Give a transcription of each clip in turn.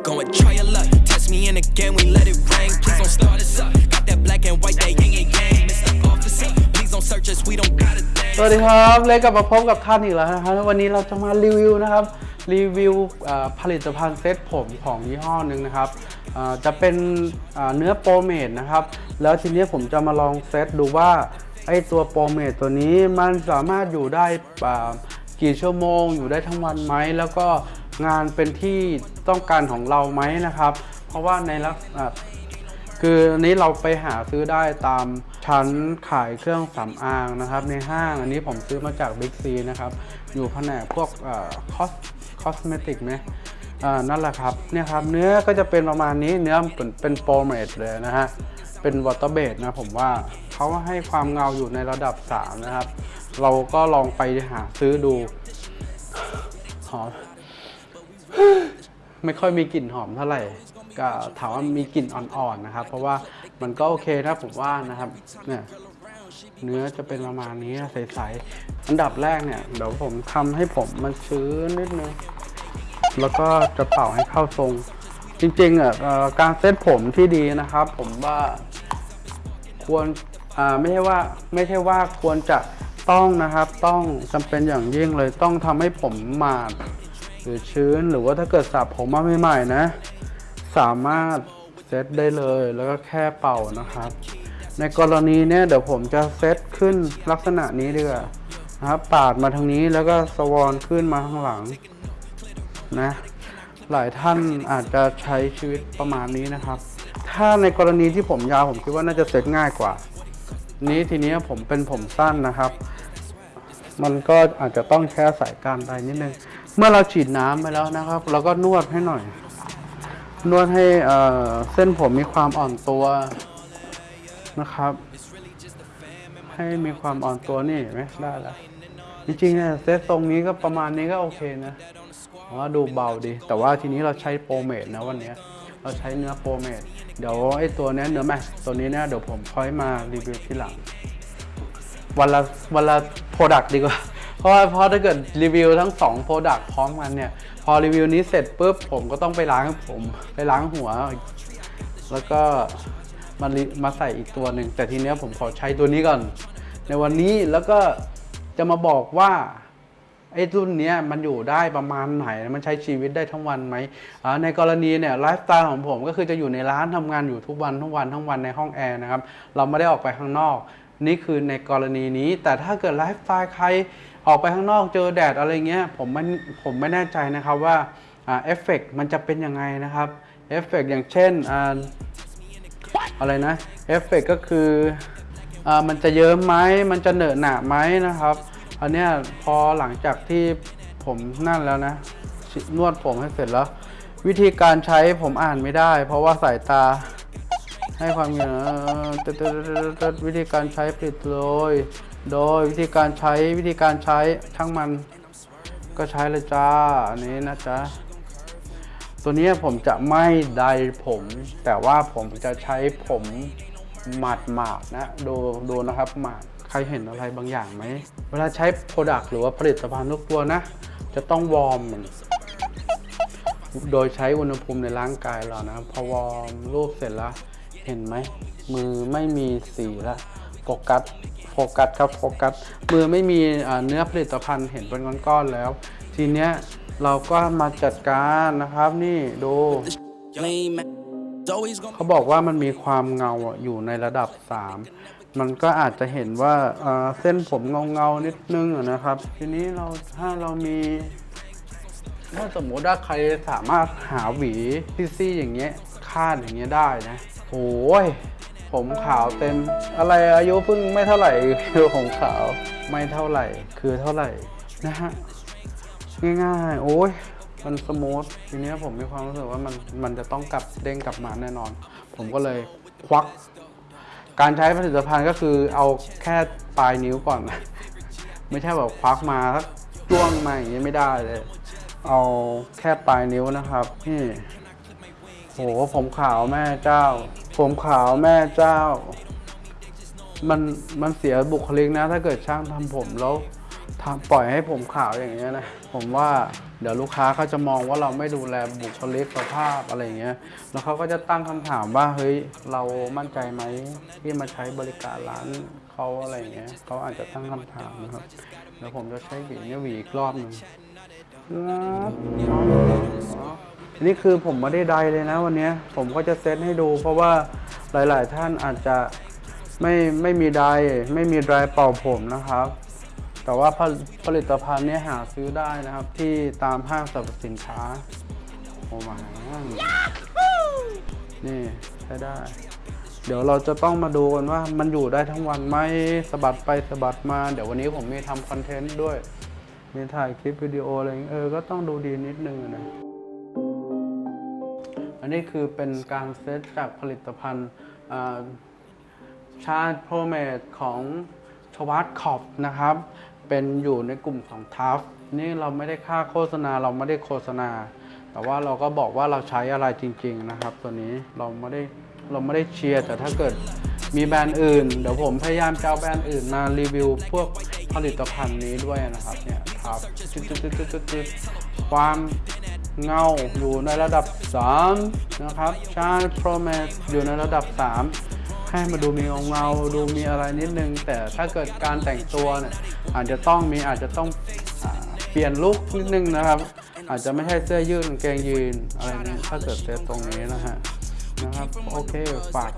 Go and try your luck. Test me in again, we let it rain. Please don't start us up. Got that black and white, that yin and yang. Mr. Officer, please don't search us, we don't got a thing. สวัสดีครับเลยกลับมาพบกับท่านอีกแล้วนะครับวันนี้เราจะมารีวิวนะครับ รีวิวอ่อผลิตภัณฑ์เซตผมของยี่ห้อหนึ่งนะครับเอ่อจะเป็นเอ่อเนื้อโปรเมดนะครับ แล้วทีนี้ผมจะมาลองเซตดูว่าไอตัวโปรเมดตัวนี้มันสามารถอยู่ได้อ่ากี่ชั่วโมง อยู่ได้ทั้งวันไหมแล้วก็ งานเป็นที่ต้องการของเราไหมนะครับ เพราะว่าในลักษณะคืออันนี้เราไปหาซื้อได้ตามชั้นขายเครื่องสำอางนะครับ ในห้างอันนี้ผมซื้อมาจาก Big C นะครับ อยู่แผนกพวก cos cosmetic ไหมนั่นแหละครับเนี่ยครับเนื้อก็จะเป็นประมาณนี้เนื้อเป็นเป็น pomade เลยนะฮะเป็น water-based นะผมว่าเขาให้ความเงาอยู่ในระดับ 3 นะครับ เราก็ลองไปหาซื้อดูหอม ไม่ค่อยมีกลิ่นหอมเท่าไหร่ก็ถามว่ามีกลิ่นอ่อนๆนะครับ เพราะว่ามันก็โอเคนะผมว่านะครับเนี่ยเนื้อจะเป็นประมาณนี้ใสๆอันดับแรกเนี่ยเดี๋ยวผมทำให้ผมมันชื้นนิดนึงแล้วก็จะเป่าให้เข้าทรง จริงๆอะการเซตผมที่ดีนะครับ ผมว่าควรไม่ใช่ว่าไม่ใช่ว่าควรจะต้องนะครับ ต้องจำเป็นอย่างยิ่งเลยต้องทำให้ผมมาด หรือชื้นหรือว่าถ้าเกิดสระผมมาใหม่ๆนะ สามารถเซตได้เลยแล้วก็แค่เป่านะครับ ในกรณีเนี้ยเดี๋ยวผมจะเซตขึ้นลักษณะนี้ดีกว่านะครับปาดมาทางนี้แล้วก็สวอนขึ้นมาข้างหลังนะหลายท่านอาจจะใช้ชีวิตประมาณนี้นะครับ ถ้าในกรณีที่ผมยาวผมคิดว่าน่าจะเซตง่ายกว่า นี้ทีนี้ผมเป็นผมสั้นนะครับ มันก็อาจจะต้องแค่สายการใดนิดนึง เมื่อเราฉีดน้ำไปแล้วนะครับ เราก็นวดให้หน่อย นวดให้เส้นผมมีความอ่อนตัวนะครับ ให้มีความอ่อนตัวนี่ไหมได้แล้วจริงๆเนี่ยเซตทรงนี้ก็ประมาณนี้ก็โอเคนะว่าดูเบาดี แต่ว่าทีนี้เราใช้ pomade นะวันนี้เราใช้เนื้อ pomade เดี๋ยวไอ้ตัวเนี้ยเนื้อ matte ตัวนี้เนี่ยเดี๋ยวผมค่อยมารีวิวทีหลังวันละวันละ product ดีกว่า เพราะเพราะถ้าเกิดรีวิวทั้ง2 product พร้อมกันเนี่ย พอรีวิวนี้เสร็จปุ๊บผมก็ต้องไปล้างผมไปล้างหัว แล้วก็มามาใส่อีกตัวหนึ่งแต่ทีเนี้ยผมขอใช้ตัวนี้ก่อน ในวันนี้แล้วก็จะมาบอกว่า ไอ้รุ่นเนี้ยมันอยู่ได้ประมาณไหน มันใช้ชีวิตได้ทั้งวันไหม ในกรณีเนี่ยไลฟ์สไตล์ของผมก็คือจะอยู่ในร้านทำงานอยู่ทุกวันทุกวันทั้งวันในห้องแอร์นะครับ เราไม่ได้ออกไปข้างนอก นี่คือในกรณีนี้ แต่ถ้าเกิดไลฟ์สไตล์ใครออกไปข้างนอกเจอแดดอะไรเงี้ย ผมไม่ผมไม่แน่ใจนะครับว่าเอฟเฟกต์มันจะเป็นยังไงนะครับ เอฟเฟกต์อย่างเช่นออะไรนะ เอฟเฟกก็คืออมันจะเยิ้มไหมมันจะเหนอะหนะไหมนะครับ อันเนี้ยพอหลังจากที่ผมนั่นแล้วนะ นวดผมให้เสร็จแล้ว วิธีการใช้ผมอ่านไม่ได้ เพราะว่าสายตาให้ความเห็นเอ่อวิธีการใช้ปิดโดยโดยวิธีการใช้วิธีการใช้ช่างมันก็ใช้เลยจ้า อันนี้นะจ๊ะ ตัวนี้ผมจะไม่ไดร์ผม แต่ว่าผมจะใช้ผมหมาดหมาดๆนะ ดูดูนะครับหมาด ใครเห็นอะไรบางอย่างไหม เวลาใช้ product หรือว่าผลิตภัณฑ์ทุกตัวนะ จะต้อง warm มันโดยใช้อุณหภูมิในร่างกายเรานะ พอ warm ปุ๊บเสร็จแล้วเห็นไหม มือไม่มีสีละโฟกัสโฟกัสครับโฟกัสมือไม่มีอ่าเนื้อผลิตภัณฑ์เห็นเป็นก้อนๆแล้ว ทีเนี้ยเราก็มาจัดการนะครับนี่ดู Lame man. It's always gonna เขาบอกว่ามันมีความเงาอะอยู่ในระดับ 3 มันก็อาจจะเห็นว่าเส้นผมเงาเงาๆนิดนึงนะครับ ทีนี้เราถ้าเรามีถ้าสมมติว่าใครสามารถหาหวีซี่ๆอย่างเงี้ยคาดอย่างเงี้ยได้นะโอ้ยผมขาวเต็มอะไรอายุเพิ่งไม่เท่าไหร่คือผมขาวไม่เท่าไหร่ คือเท่าไหร่นะฮะง่ายๆ โอ้ยมันสมูททีนี้ผมมีความรู้สึกว่ามันมันจะต้องกลับเด้งกลับมาแน่นอน ผมก็เลยควัก การใช้ผลิตภัณฑ์ก็คือเอาแค่ปลายนิ้วก่อนนะไม่ใช่แบบควักมาสักจ้วงมาอย่างนี้ไม่ได้เลย เอาแค่ปลายนิ้วนะครับนี่โหผมขาวแม่เจ้า ผมขาวแม่เจ้า มันมันเสียบุคลิกนะ ถ้าเกิดช่างทำผมแล้วทำปล่อยให้ผมขาวอย่างเงี้ยนะ ผมว่า เดี๋ยวลูกค้าเขาจะมองว่าเราไม่ดูแลบุคลิกภาพอะไรเงี้ย แล้วเขาก็จะตั้งคำถามว่าเฮ้ยเรามั่นใจไหมที่มาใช้บริการร้านเขาอะไรเงี้ยเขาอาจจะตั้งคำถามนะครับเดี๋ยวผมจะใช้หวีเนี่ยหวีอีกรอบหนึ่งนี่คือผมไม่ได้ใดเลยนะวันนี้ผมก็จะเซตให้ดู เพราะว่าหลาย ๆ ท่านอาจจะไม่ไม่มีไดร์ไม่มีไดร์เป่าผมนะครับ แต่ว่าผลผลิตภัณฑ์นี้หาซื้อได้นะครับ ที่ตามห้างสรรพสินค้า โอ้มานี่ใช้ได้ เดี๋ยวเราจะต้องมาดูกันว่ามันอยู่ได้ทั้งวันไหมสะบัดไปสะบัดมา เดี๋ยววันนี้ผมมีทำคอนเทนต์ด้วย มีถ่ายคลิปวิดีโออะไรอย่างเงี้ยเออ ก็ต้องดูดีนิดนึงนะอันนี้คือเป็นการเซตจากผลิตภัณฑ์ชาติ pomade ของ Schwarzkopf นะครับ เป็นอยู่ในกลุ่มของ Taft นี่เราไม่ได้ค่าโฆษณาเราไม่ได้โฆษณา แต่ว่าเราก็บอกว่าเราใช้อะไรจริง ๆนะครับ ตัวนี้เราไม่ได้เราไม่ได้เชียร์แต่ถ้าเกิดมีแบรนด์อื่น เดี๋ยวผมพยายามจะเอาแบรนด์อื่นมารีวิวพวกผลิตภัณฑ์นี้ด้วยนะครับเนี่ยทัฟจุดๆๆความเงาอยู่ในระดับ 3 นะครับชาร์โปรเมสอยู่ในระดับ 3 ให้มาดูมีเงาเงาดูมีอะไรนิดนึง แต่ถ้าเกิดการแต่งตัวเนี่ย อาจจะต้องมีอาจจะต้องอเปลี่ยนลุคนิดนึงนะครับ อาจจะไม่ใช่เสื้อยืดกางเกงยีนอะไรนี้ถ้าเกิดเซตตรงนี้นะฮะนะครับโอเคฝาก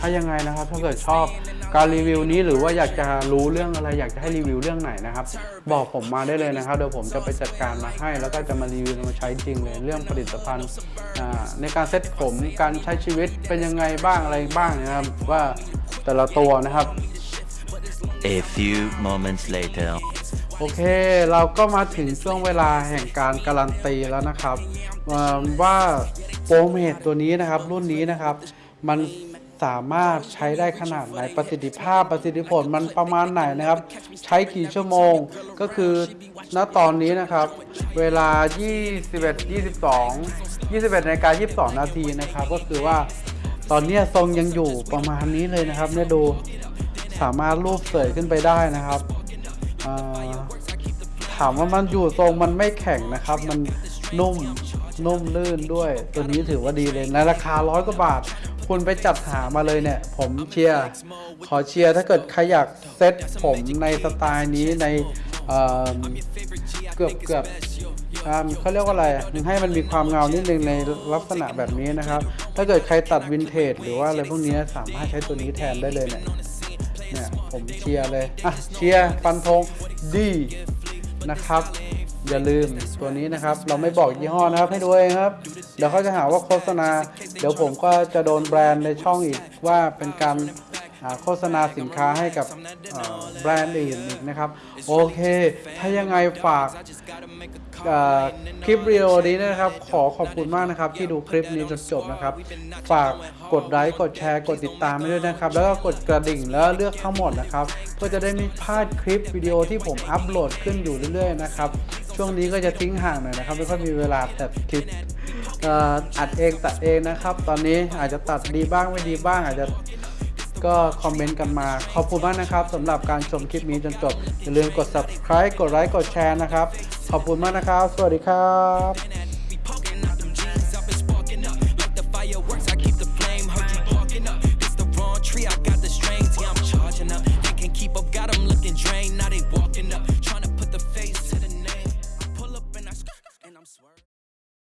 ถ้ายังไงนะครับถ้าเกิดชอบการรีวิวนี้หรือว่าอยากจะรู้เรื่องอะไรอยากจะให้รีวิวเรื่องไหนนะครับ บอกผมมาได้เลยนะครับเดี๋ยวผมจะไปจัดการมาให้ แล้วก็จะมารีวิวมาใช้จริงเลยเรื่องผลิตภัณฑ์ในการเซ็ตผมการใช้ชีวิตเป็นยังไงบ้างอะไรบ้างนะครับ ว่าแต่ละตัวนะครับ A few moments later. โอเค เราก็มาถึงช่วงเวลาแห่งการการันตีแล้วนะครับ ว่าโปรเมทตัวนี้นะครับ รุ่นนี้นะครับ มันสามารถใช้ได้ขนาดไหนประสิทธิภาพประสิทธิผลมันประมาณไหนนะครับ ใช้กี่ชั่วโมงก็คือณตอนนี้นะครับ เวลา 21 22 21นาฬิกา22 นาทีนะครับ ก็คือว่าตอนนี้ทรงยังอยู่ประมาณนี้เลยนะครับเนี่ยดู สามารถรูปเสยขึ้นไปได้นะครับอ่าถามว่ามันอยู่ทรงมันไม่แข็งนะครับ มันนุ่มนุ่มลื่นด้วย ตัวนี้ถือว่าดีเลยในราคาร้อยกว่าบาท คุณไปจัดหามาเลยเนี่ย ผมเชียร์ขอเชียร์ถ้าเกิดใครอยากเซ็ตผมในสไตล์นี้ในเอ่อเกือบเกือบอ่าเขาเรียกว่าอะไรนึงให้มันมีความเงานิดนึงในลักษณะแบบนี้นะครับ ถ้าเกิดใครตัดวินเทจหรือว่าอะไรพวกนี้สามารถใช้ตัวนี้แทนได้เลยเนี่ย เนี่ยผมเชียร์เลย อะ เชียร์ฟันธงดีนะครับ อย่าลืมตัวนี้นะครับ เราไม่บอกยี่ห้อนะครับให้ดูเองครับ เดี๋ยวเขาจะหาว่าโฆษณา เดี๋ยวผมก็จะโดนแบรนด์ในช่องอีกว่าเป็นการ โฆษณาสินค้าให้กับแบรนด์อื่นอีกนะครับ โอเค ถ้ายังไงฝากคลิปวิดีโอนี้นะครับ ขอขอบคุณมากนะครับ ที่ดูคลิปนี้จนจบนะครับ ฝากกดไลค์กดแชร์กดติดตามด้วยนะครับ แล้วก็กดกระดิ่งแล้วเลือกทั้งหมดนะครับเพื่อจะได้ไม่พลาดคลิปวิดีโอที่ผมอัปโหลดขึ้นอยู่เรื่อยๆนะครับช่วงนี้ก็จะทิ้งห่างหน่อยนะครับไม่ค่อยมีเวลาแตัดคลิปอัดเองตัดเองนะครับ ตอนนี้อาจจะตัดดีบ้างไม่ดีบ้างอาจจะ ก็คอมเมนต์กันมา ขอบคุณมากนะครับสำหรับการชมคลิปนี้จนจบอย่าลืมกด subscribe กดไลค์กดแชร์นะครับ ขอบคุณมากนะครับ สวัสดีครับ